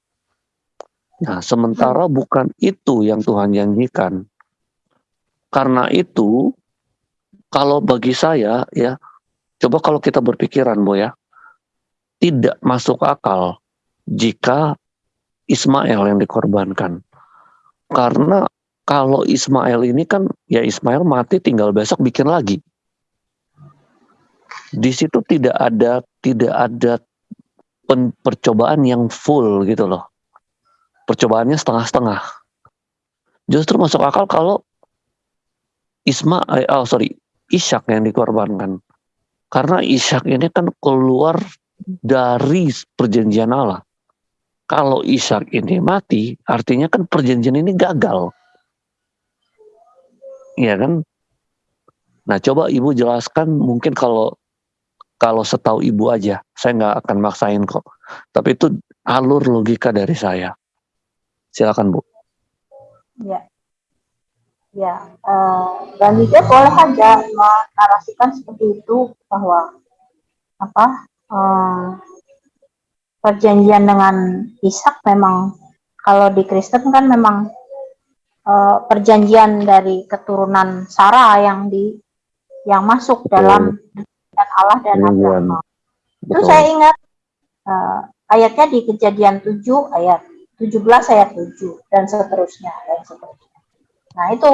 Nah, sementara bukan itu yang Tuhan janjikan. Karena itu, kalau bagi saya ya, coba kalau kita berpikiran, Bu ya, tidak masuk akal jika Ismail yang dikorbankan. Karena kalau Ismail ini kan ya Ismail mati tinggal besok bikin lagi. Di situ tidak ada tidak ada percobaan yang full gitu loh. Percobaannya setengah-setengah. Justru masuk akal kalau Ismail, eh, oh sorry, Ishak yang dikorbankan. Karena Ishak ini kan keluar dari perjanjian Allah. Kalau Ishak ini mati, artinya kan perjanjian ini gagal. Iya kan? Nah coba ibu jelaskan mungkin kalau kalau setahu ibu aja, saya nggak akan maksain kok. Tapi itu alur logika dari saya. Silakan bu. Ya, ya. Uh, dan juga boleh aja menarasikan seperti itu bahwa apa uh, perjanjian dengan Ishak memang kalau di Kristen kan memang uh, perjanjian dari keturunan Sarah yang di yang masuk dalam dan Allah dan Abraham. Itu saya ingat uh, ayatnya di Kejadian 7 ayat 17 ayat 7 dan seterusnya dan seterusnya. Nah, itu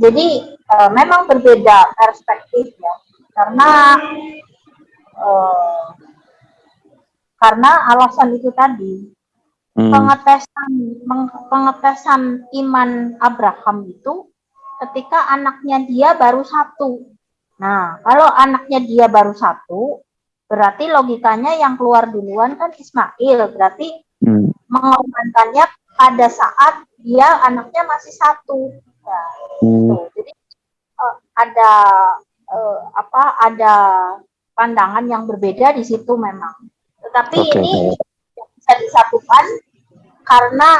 jadi uh, memang berbeda perspektif ya. Karena uh, karena alasan itu tadi Hmm. Pengetesan pengetesan iman Abraham itu ketika anaknya dia baru satu. Nah, kalau anaknya dia baru satu, berarti logikanya yang keluar duluan kan Ismail, berarti hmm. mengorbankannya pada saat dia anaknya masih satu. Nah, hmm. gitu. Jadi uh, ada uh, apa? Ada pandangan yang berbeda di situ memang. Tetapi okay. ini bisa disatukan karena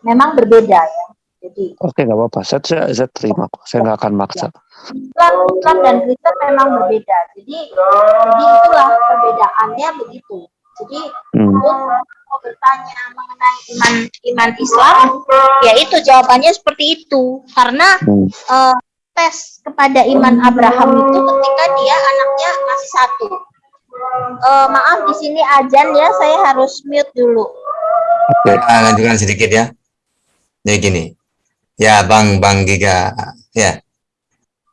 memang berbeda ya. Jadi Oke, nggak apa-apa. Saya, saya, saya terima kok. Saya nggak akan maksa. Islam, Islam dan Kristen memang berbeda. Jadi, jadi itulah perbedaannya begitu. Jadi hmm. untuk mau bertanya mengenai iman iman Islam, ya itu jawabannya seperti itu. Karena hmm. uh, tes kepada iman Abraham itu ketika dia anaknya masih satu. Uh, maaf di sini ajan ya, saya harus mute dulu. Oke, nah, lanjutkan sedikit ya. Jadi gini, ya Bang Bang Giga, ya.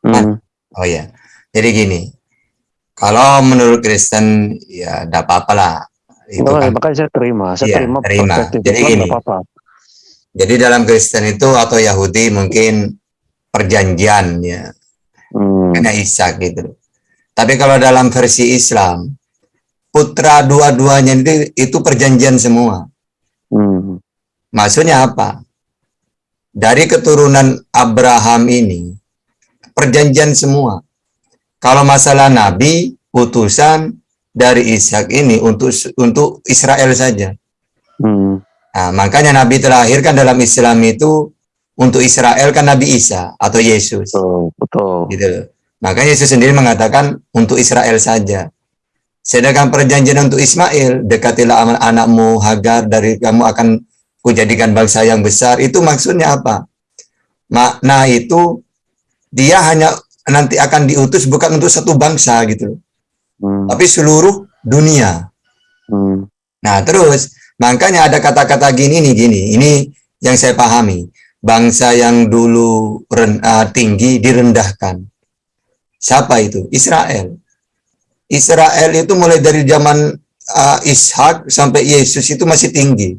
Hmm. oh ya, jadi gini, kalau menurut Kristen ya tidak apa-apa lah. Itu oh, kan, makanya saya terima, saya ya, terima. terima. Jadi gini, apa -apa. jadi dalam Kristen itu atau Yahudi mungkin perjanjian ya hmm. kena Ishak gitu tapi kalau dalam versi Islam putra dua-duanya itu itu perjanjian semua hmm. maksudnya apa dari keturunan Abraham ini perjanjian semua kalau masalah nabi utusan dari Ishak ini untuk untuk Israel saja hmm. nah, makanya nabi terlahir kan dalam Islam itu untuk Israel kan Nabi Isa atau Yesus. Betul, betul. Gitu Maka Yesus sendiri mengatakan untuk Israel saja. Sedangkan perjanjian untuk Ismail, dekatilah anakmu Hagar dari kamu akan kujadikan bangsa yang besar. Itu maksudnya apa? Makna itu dia hanya nanti akan diutus bukan untuk satu bangsa gitu Hmm. Tapi seluruh dunia. Hmm. Nah, terus makanya ada kata-kata gini nih gini. Ini yang saya pahami bangsa yang dulu ren, uh, tinggi direndahkan. Siapa itu? Israel. Israel itu mulai dari zaman uh, Ishak sampai Yesus itu masih tinggi.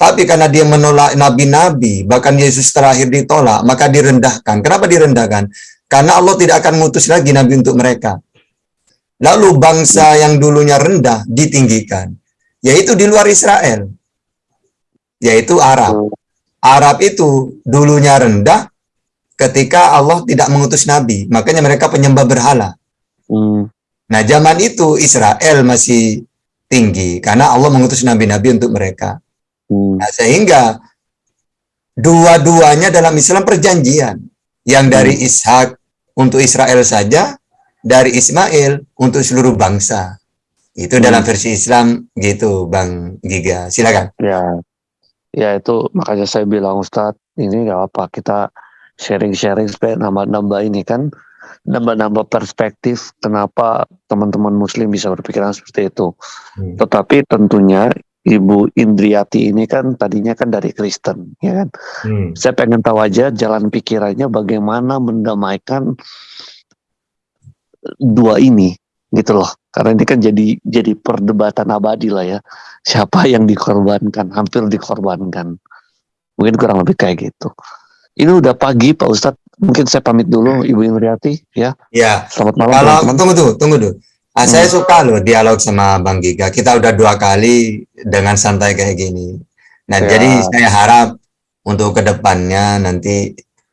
Tapi karena dia menolak nabi-nabi, bahkan Yesus terakhir ditolak, maka direndahkan. Kenapa direndahkan? Karena Allah tidak akan mengutus lagi nabi untuk mereka. Lalu bangsa yang dulunya rendah ditinggikan, yaitu di luar Israel, yaitu Arab. Arab itu dulunya rendah ketika Allah tidak mengutus nabi. Makanya mereka penyembah berhala. Hmm. Nah, zaman itu Israel masih tinggi karena Allah mengutus nabi-nabi untuk mereka. Hmm. Nah, sehingga dua-duanya dalam Islam perjanjian. Yang dari hmm. Ishak untuk Israel saja, dari Ismail untuk seluruh bangsa. Itu hmm. dalam versi Islam gitu, Bang Giga. Silakan. Ya. Ya itu makanya saya bilang Ustadz ini nggak apa kita sharing-sharing supaya nambah-nambah ini kan nambah-nambah perspektif kenapa teman-teman muslim bisa berpikiran seperti itu. Hmm. Tetapi tentunya Ibu Indriati ini kan tadinya kan dari Kristen, ya kan. Hmm. Saya pengen tahu aja jalan pikirannya bagaimana mendamaikan dua ini gitu loh karena ini kan jadi jadi perdebatan abadi lah ya siapa yang dikorbankan hampir dikorbankan mungkin kurang lebih kayak gitu ini udah pagi Pak Ustadz mungkin saya pamit dulu Ibu Indriati ya ya selamat malam kalau teman -teman. tunggu tuh tunggu tuh ah, hmm. saya suka loh dialog sama Bang Giga kita udah dua kali dengan santai kayak gini nah ya. jadi saya harap untuk ke depannya nanti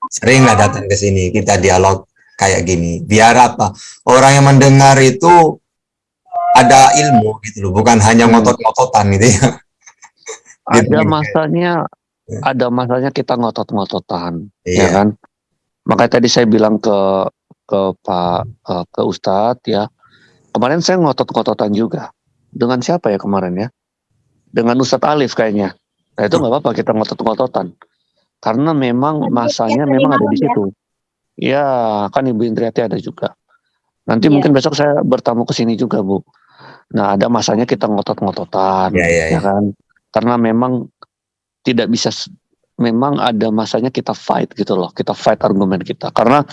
seringlah datang ke sini kita dialog kayak gini. Biar apa? Orang yang mendengar itu ada ilmu gitu loh, bukan hanya hmm. ngotot-ngototan gitu ya. Ada gitu. masanya, ya. ada masanya kita ngotot-ngototan, ya iya. ya kan? Makanya tadi saya bilang ke ke Pak uh, ke Ustadz ya, kemarin saya ngotot-ngototan juga. Dengan siapa ya kemarin ya? Dengan Ustadz Alif kayaknya. Nah itu nggak apa-apa kita ngotot-ngototan, karena memang masanya memang ada di ya. situ. Ya, kan Ibu Indriati ada juga. Nanti ya. mungkin besok saya bertamu ke sini juga, Bu. Nah, ada masanya kita ngotot-ngototan, ya, ya, ya. ya kan? Karena memang tidak bisa, memang ada masanya kita fight gitu loh, kita fight argumen kita. Karena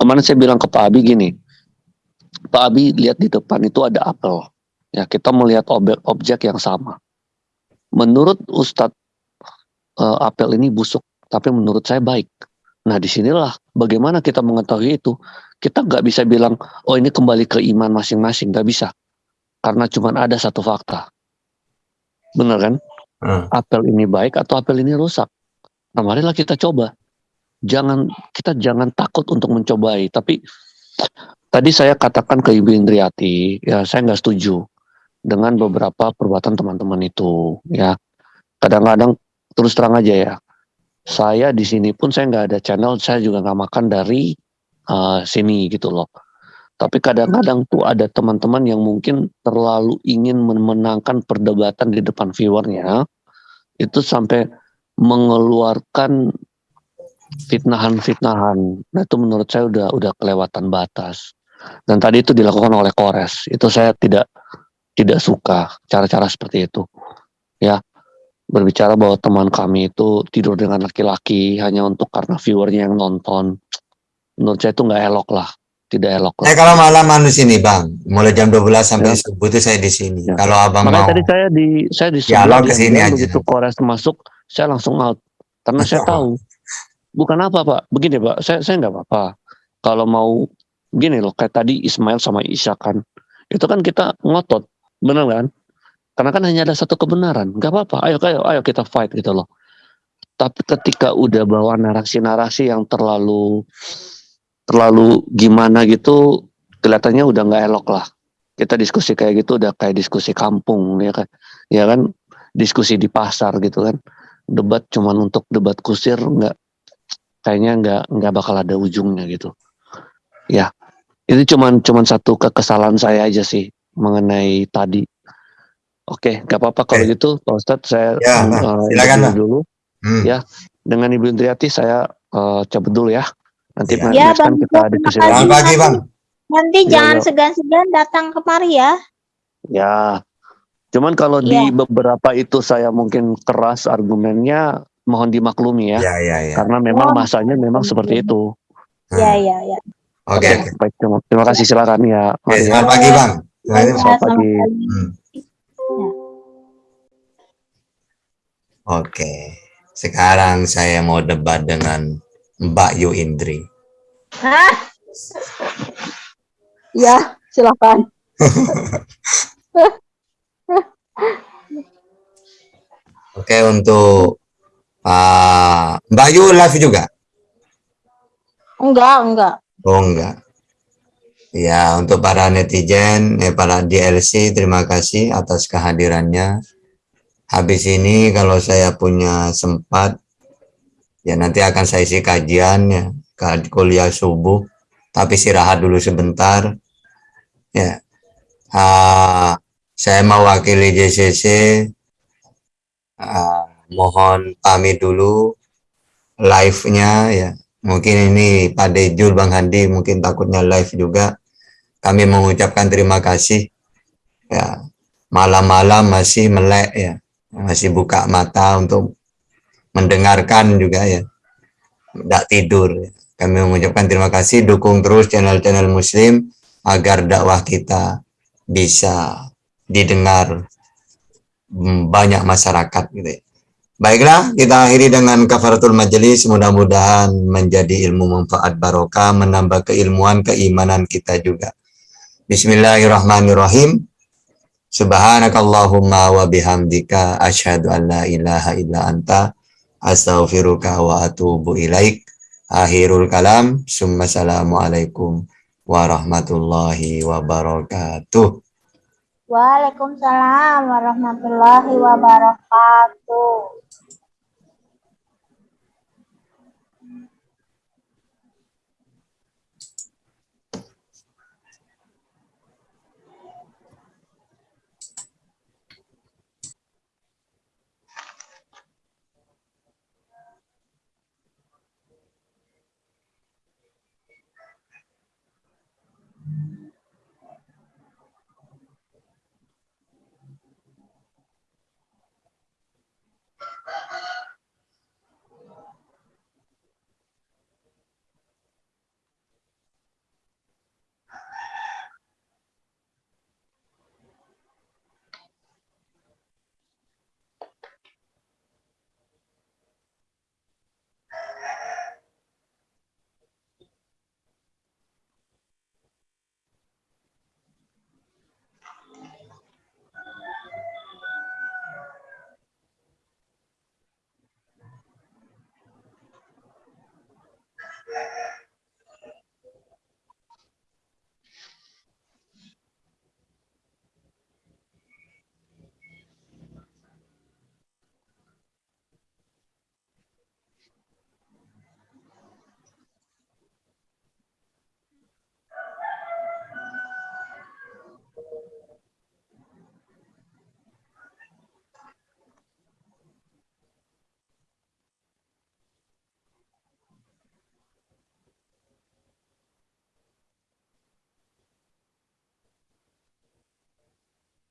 kemarin saya bilang ke Pak Abi gini, Pak Abi lihat di depan itu ada apel, ya kita melihat objek, objek yang sama. Menurut Ustadz, uh, apel ini busuk, tapi menurut saya baik. Nah di sinilah bagaimana kita mengetahui itu. Kita nggak bisa bilang, oh ini kembali ke iman masing-masing, nggak bisa. Karena cuma ada satu fakta. Benar kan? Hmm. Apel ini baik atau apel ini rusak. Nah marilah kita coba. Jangan kita jangan takut untuk mencobai. Tapi tadi saya katakan ke Ibu Indriati, ya saya nggak setuju dengan beberapa perbuatan teman-teman itu. Ya kadang-kadang terus terang aja ya saya di sini pun saya nggak ada channel, saya juga nggak makan dari uh, sini gitu loh. Tapi kadang-kadang tuh ada teman-teman yang mungkin terlalu ingin memenangkan perdebatan di depan viewernya, itu sampai mengeluarkan fitnahan-fitnahan. Nah itu menurut saya udah udah kelewatan batas. Dan tadi itu dilakukan oleh Kores. Itu saya tidak tidak suka cara-cara seperti itu. Ya berbicara bahwa teman kami itu tidur dengan laki-laki hanya untuk karena viewernya yang nonton. Menurut saya itu nggak elok lah tidak elok. Saya kalau malam anu sini bang, mulai jam 12 sampai Ya. subuh itu saya di sini. Ya. Kalau abang Makanya mau, tadi saya di saya di Ya, lo sebelah ke sini diam-diam aja. begitu Kores masuk, saya langsung out karena saya tahu bukan apa pak. Begini pak, saya saya nggak apa-apa. Kalau mau gini loh, kayak tadi Ismail sama Isya kan, itu kan kita ngotot, benar kan? Karena kan hanya ada satu kebenaran, nggak apa-apa. Ayo, ayo, ayo kita fight gitu loh. Tapi ketika udah bawa narasi-narasi yang terlalu terlalu gimana gitu, kelihatannya udah nggak elok lah. Kita diskusi kayak gitu udah kayak diskusi kampung ya kan, ya kan diskusi di pasar gitu kan. Debat cuman untuk debat kusir nggak kayaknya nggak nggak bakal ada ujungnya gitu. Ya, itu cuman cuman satu kekesalan saya aja sih mengenai tadi. Oke, nggak apa-apa kalau Oke. gitu, Pak Ustadz saya Ya, eh, Silakan, dulu. Hmm. Ya. Dengan Ibu Indriati saya eh, cabut dulu ya. Nanti Ya. Ya, time Bang. kita kasih. lagi. Selamat pagi bang. Nanti Iya, jangan iya. segan-segan datang kemari ya. Ya. Cuman kalau di Iya. beberapa itu saya mungkin keras argumennya, mohon dimaklumi ya. Ya ya ya. Karena memang Oh, masanya memang seperti itu. Ya, Hmm. ya, ya. Oke oke. Baik, terima, terima kasih silakan ya. Oke, Mari ya. Selamat pagi bang. Ya, Selamat selamat pagi. pagi. Hmm. Oke. Sekarang saya mau debat dengan Mbak Yu Indri. Hah? Ya, silakan. Oke untuk ah, Mbak Yu live juga? Enggak, enggak. Oh enggak. Ya, untuk para netizen, eh, para DLC, terima kasih atas kehadirannya. Habis ini kalau saya punya sempat, ya nanti akan saya isi kajian ya, kuliah subuh, tapi istirahat dulu sebentar. Ya, Ah, saya mewakili JCC, Ah, mohon pamit dulu live-nya ya. Mungkin ini Pak Dejul, Bang Handi mungkin takutnya live juga. Kami mengucapkan terima kasih. Ya, malam-malam masih melek ya, masih buka mata untuk mendengarkan juga ya. Tidak tidur. Kami mengucapkan terima kasih, dukung terus channel-channel Muslim agar dakwah kita bisa didengar banyak masyarakat gitu. ya. Baiklah, kita akhiri dengan kafaratul majelis. Mudah-mudahan menjadi ilmu manfaat barokah, menambah keilmuan, keimanan kita juga. Bismillahirrahmanirrahim. Subhanakallahumma wa bihamdika asyhadu an la ilaha illa anta astaghfiruka wa atubu ilaik. Akhirul kalam. Summa salamualaikum warahmatullahi wabarakatuh. Waalaikumsalam warahmatullahi wabarakatuh.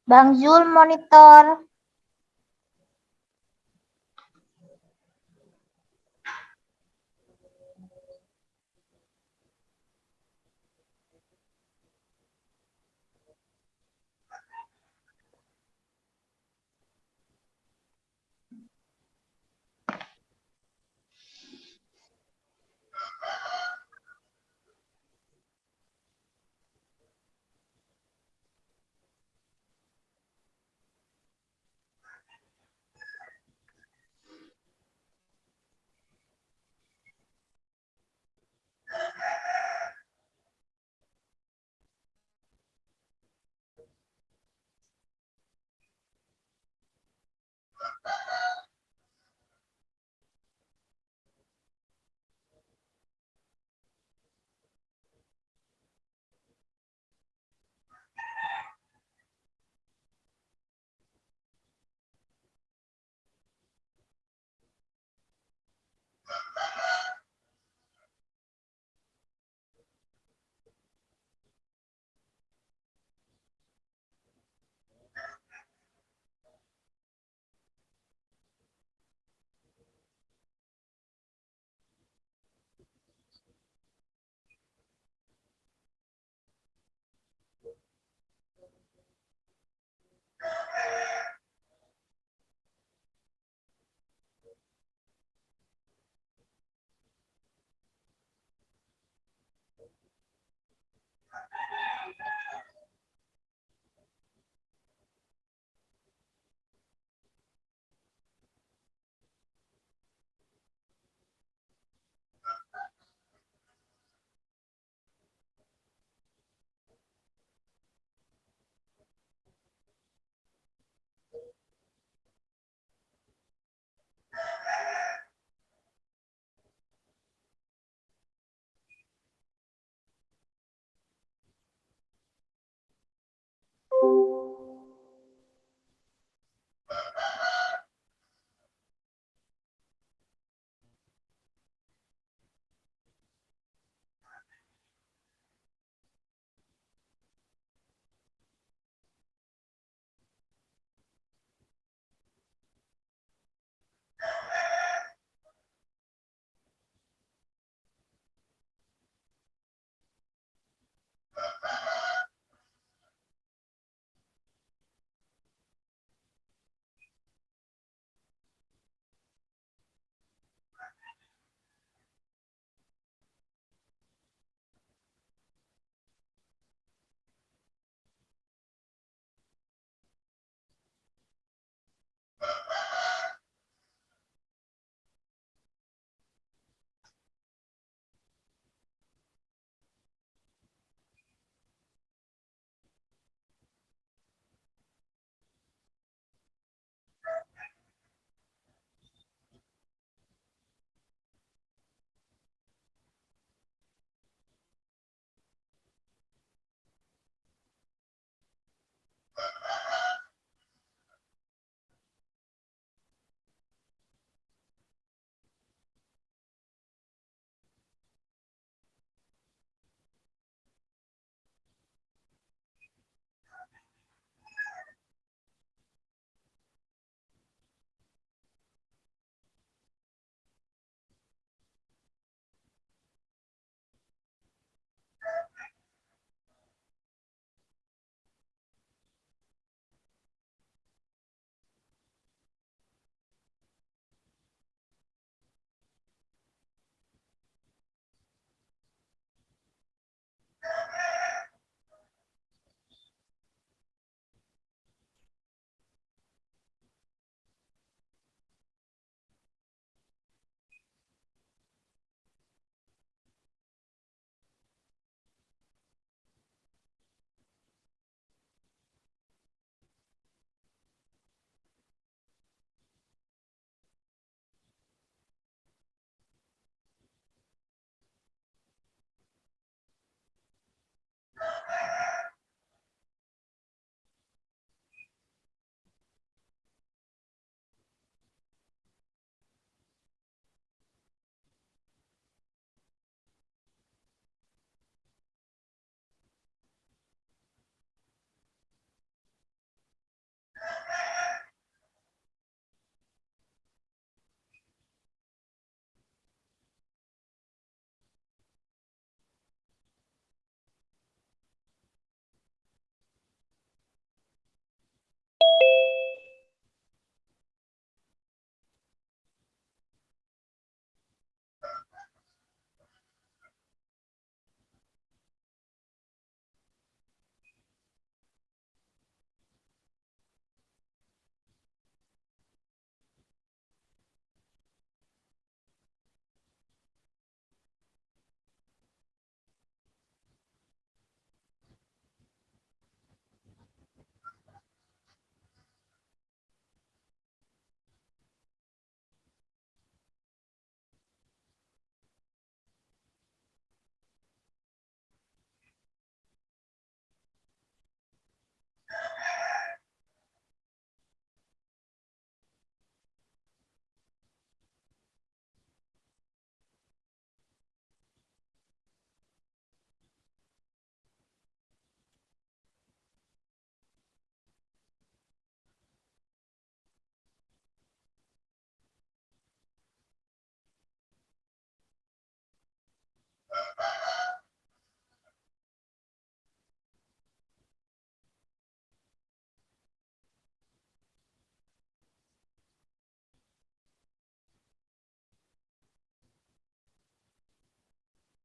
Bang Zul monitor.